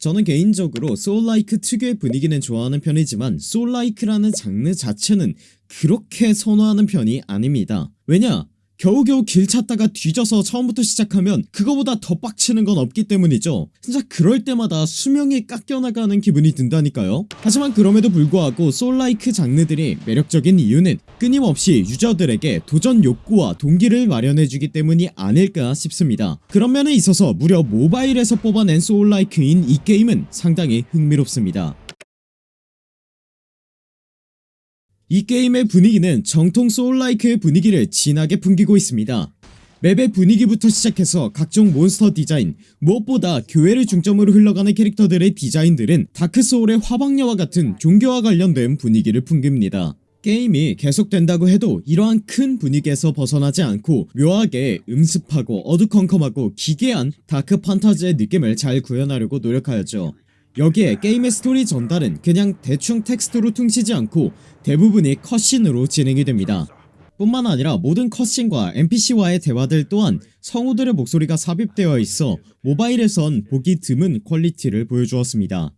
저는 개인적으로 소울라이크 특유의 분위기는 좋아하는 편이지만 소울라이크라는 장르 자체는 그렇게 선호하는 편이 아닙니다. 왜냐 겨우겨우 길 찾다가 뒤져서 처음부터 시작하면 그거보다 더 빡치는 건 없기 때문이죠. 진짜 그럴 때마다 수명이 깎여나가는 기분이 든다니까요. 하지만 그럼에도 불구하고 소울라이크 장르들이 매력적인 이유는 끊임없이 유저들에게 도전 욕구와 동기를 마련해주기 때문이 아닐까 싶습니다. 그런 면에 있어서 무려 모바일에서 뽑아낸 소울라이크인 이 게임은 상당히 흥미롭습니다 이 게임의 분위기는 정통 soullike의 분위기를 진하게 풍기고 있습니다. 맵의 분위기부터 시작해서 각종 몬스터 디자인 무엇보다 교회를 중점으로 흘러가는 캐릭터들의 디자인들은 다크소울의 화방녀와 같은 종교와 관련된 분위기를 풍깁니다. 게임이 계속된다고 해도 이러한 큰 분위기에서 벗어나지 않고 묘하게 음습하고 어두컴컴하고 기괴한 다크 판타지의 느낌을 잘 구현하려고 노력하였죠 여기에 게임의 스토리 전달은 그냥 대충 텍스트로 퉁치지 않고 대부분이 cutscene으로 진행이 됩니다. 뿐만 아니라 모든 cutscene과 NPC와의 대화들 또한 성우들의 목소리가 삽입되어 있어 모바일에선 보기 드문 quality를 보여주었습니다.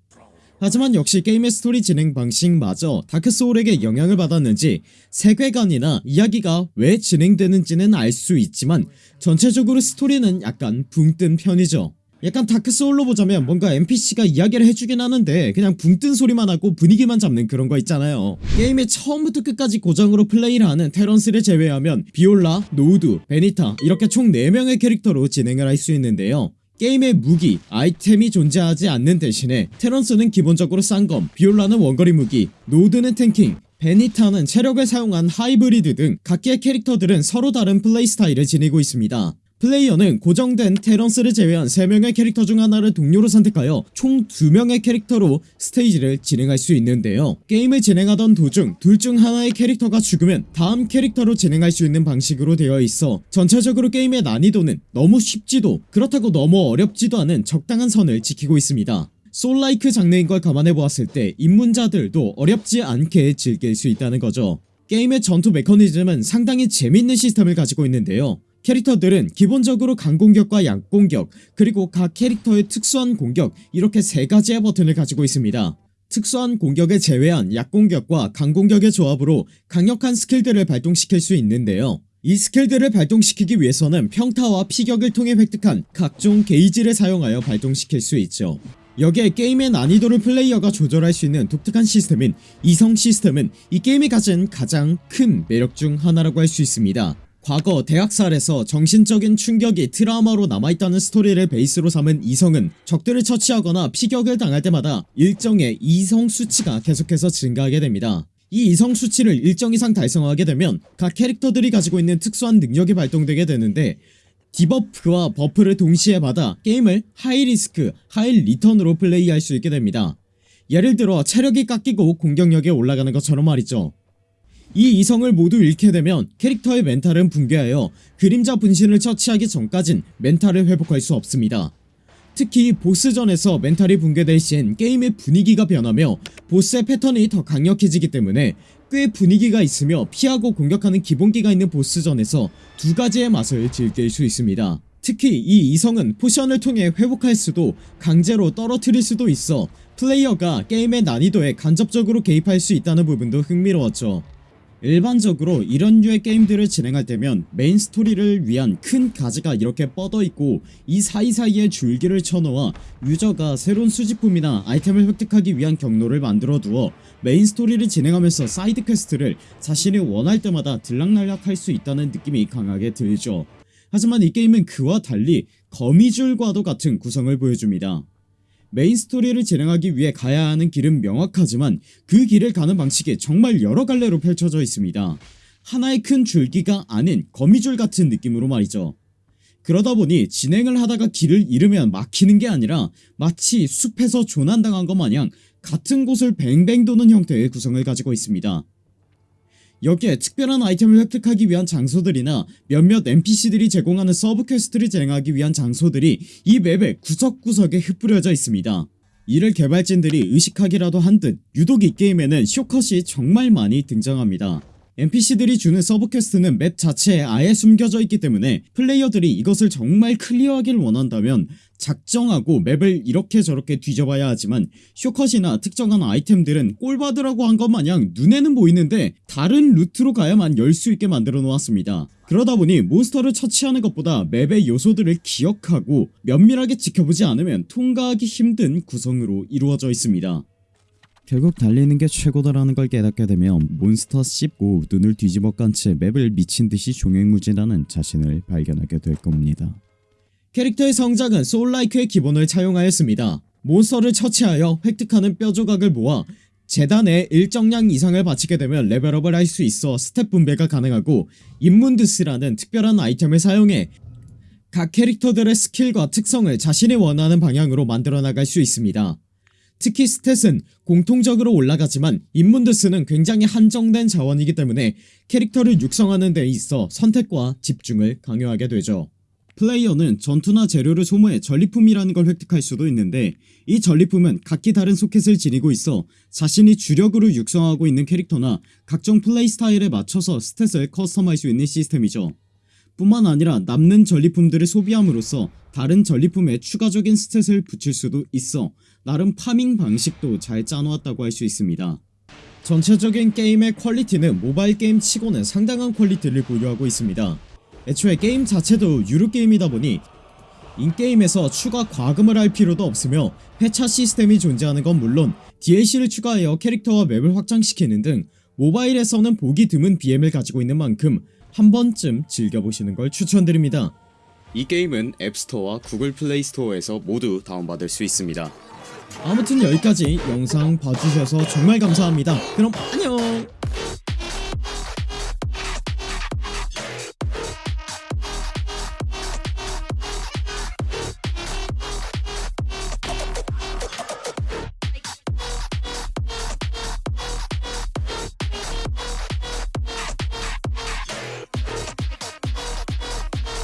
하지만 역시 게임의 스토리 진행 방식마저 다크소울에게 영향을 받았는지 세계관이나 이야기가 왜 진행되는지는 알 수 있지만 전체적으로 스토리는 약간 붕 뜬 편이죠 약간 다크소울로 보자면 뭔가 NPC가 이야기를 해주긴 하는데 그냥 붕 뜬 소리만 하고 분위기만 잡는 그런 거 있잖아요. 게임의 처음부터 끝까지 고정으로 플레이를 하는 테런스를 제외하면 비올라, 노우드, 베니타 이렇게 총 4명의 캐릭터로 진행을 할 수 있는데요. 게임의 무기, 아이템이 존재하지 않는 대신에 테런스는 기본적으로 쌍검, 비올라는 원거리 무기, 노우드는 tanking, 베니타는 체력을 사용한 하이브리드 등 각기의 캐릭터들은 서로 다른 플레이 스타일을 지니고 있습니다 플레이어는 고정된 테런스를 제외한 3명의 캐릭터 중 하나를 동료로 선택하여 총 2명의 캐릭터로 스테이지를 진행할 수 있는데요. 게임을 진행하던 도중 둘 중 하나의 캐릭터가 죽으면 다음 캐릭터로 진행할 수 있는 방식으로 되어 있어 전체적으로 게임의 난이도는 너무 쉽지도 그렇다고 너무 어렵지도 않은 적당한 선을 지키고 있습니다. 소울라이크 장르인 걸 감안해 보았을 때 입문자들도 어렵지 않게 즐길 수 있다는 거죠. 게임의 전투 메커니즘은 상당히 재밌는 시스템을 가지고 있는데요 캐릭터들은 기본적으로 강공격과 약공격 그리고 각 캐릭터의 특수한 공격 이렇게 세 가지의 버튼을 가지고 있습니다. 특수한 공격을 제외한 약공격과 강공격의 조합으로 강력한 스킬들을 발동시킬 수 있는데요. 이 스킬들을 발동시키기 위해서는 평타와 피격을 통해 획득한 각종 게이지를 사용하여 발동시킬 수 있죠. 여기에 게임의 난이도를 플레이어가 조절할 수 있는 독특한 시스템인 이성 시스템은 이 게임이 가진 가장 큰 매력 중 하나라고 할 수 있습니다 과거 대학살에서 정신적인 충격이 트라우마로 남아있다는 스토리를 베이스로 삼은 이성은 적들을 처치하거나 피격을 당할 때마다 일정의 이성 수치가 계속해서 증가하게 됩니다. 이 이성 수치를 일정 이상 달성하게 되면 각 캐릭터들이 가지고 있는 특수한 능력이 발동되게 되는데 debuff와 buff를 동시에 받아 게임을 high risk high return으로 플레이할 수 있게 됩니다. 예를 들어 체력이 깎이고 공격력이 올라가는 것처럼 말이죠 이 이성을 모두 잃게 되면 캐릭터의 멘탈은 붕괴하여 그림자 분신을 처치하기 전까진 멘탈을 회복할 수 없습니다. 특히 보스전에서 멘탈이 붕괴될 시엔 게임의 분위기가 변하며 보스의 패턴이 더 강력해지기 때문에 꽤 분위기가 있으며 피하고 공격하는 기본기가 있는 보스전에서 두 가지의 맛을 즐길 수 있습니다. 특히 이 이성은 포션을 통해 회복할 수도 강제로 떨어뜨릴 수도 있어 플레이어가 게임의 난이도에 간접적으로 개입할 수 있다는 부분도 흥미로웠죠 일반적으로 이런 류의 게임들을 진행할 때면 메인 스토리를 위한 큰 가지가 이렇게 뻗어있고 이 사이사이에 줄기를 쳐놓아 유저가 새로운 수집품이나 아이템을 획득하기 위한 경로를 만들어 두어 메인 스토리를 진행하면서 사이드 퀘스트를 자신이 원할 때마다 들락날락 할 수 있다는 느낌이 강하게 들죠. 하지만 이 게임은 그와 달리 거미줄과도 같은 구성을 보여줍니다 메인 스토리를 진행하기 위해 가야 하는 길은 명확하지만 그 길을 가는 방식이 정말 여러 갈래로 펼쳐져 있습니다. 하나의 큰 줄기가 아닌 거미줄 같은 느낌으로 말이죠. 그러다 보니 진행을 하다가 길을 잃으면 막히는 게 아니라 마치 숲에서 조난당한 것 마냥 같은 곳을 뱅뱅 도는 형태의 구성을 가지고 있습니다 여기에 특별한 아이템을 획득하기 위한 장소들이나 몇몇 NPC들이 제공하는 서브 퀘스트를 진행하기 위한 장소들이 이 맵의 구석구석에 흩뿌려져 있습니다. 이를 개발진들이 의식하기라도 한 듯 유독 이 게임에는 쇼컷이 정말 많이 등장합니다 NPC들이 주는 sub quest는 map 자체에 아예 숨겨져 있기 때문에 플레이어들이 이것을 정말 clear하길 원한다면 작정하고 map을 이렇게 저렇게 뒤져봐야 하지만 쇼컷이나 특정한 아이템들은 꼴받으라고 한 것 마냥 눈에는 보이는데 다른 루트로 가야만 열 수 있게 만들어 놓았습니다. 그러다 보니 monster를 처치하는 것보다 map의 요소들을 기억하고 면밀하게 지켜보지 않으면 통과하기 힘든 구성으로 이루어져 있습니다 결국 달리는 게 최고다라는 걸 깨닫게 되면 몬스터 씹고 눈을 뒤집어 깐 채 map을 미친듯이 종횡무진하는 자신을 발견하게 될 겁니다. 캐릭터의 성장은 soullike의 기본을 차용하였습니다. monster를 처치하여 획득하는 뼈 조각을 모아 제단에 일정량 이상을 바치게 되면 level up을 할 수 있어 stat 분배가 가능하고 인문드스라는 특별한 아이템을 사용해 각 캐릭터들의 skill과 특성을 자신이 원하는 방향으로 만들어 나갈 수 있습니다. 특히 stat은 공통적으로 올라가지만 인문드스는 굉장히 한정된 자원이기 때문에 캐릭터를 육성하는 데 있어 선택과 집중을 강요하게 되죠. 플레이어는 전투나 재료를 소모해 전리품이라는 걸 획득할 수도 있는데 이 전리품은 각기 다른 소켓을 지니고 있어 자신이 주력으로 육성하고 있는 캐릭터나 각종 플레이 스타일에 맞춰서 stat을 custom할 수 있는 시스템이죠. 뿐만 아니라 남는 전리품들을 소비함으로써 다른 전리품에 추가적인 stat을 붙일 수도 있어 나름 farming 방식도 잘 짜놓았다고 할 수 있습니다. 전체적인 게임의 quality는 모바일 게임 치고는 상당한 quality를 보유하고 있습니다. 애초에 게임 자체도 유료게임이다 보니 in-game에서 추가 과금을 할 필요도 없으며 회차 시스템이 존재하는 건 물론 DLC를 추가하여 캐릭터와 map을 확장시키는 등 모바일에서는 보기 드문 BM을 가지고 있는 만큼 한 번쯤 즐겨보시는 걸 추천드립니다. 이 게임은 앱스토어와 구글 플레이 스토어에서 모두 다운받을 수 있습니다. 아무튼 여기까지 영상 봐주셔서 정말 감사합니다. 그럼 안녕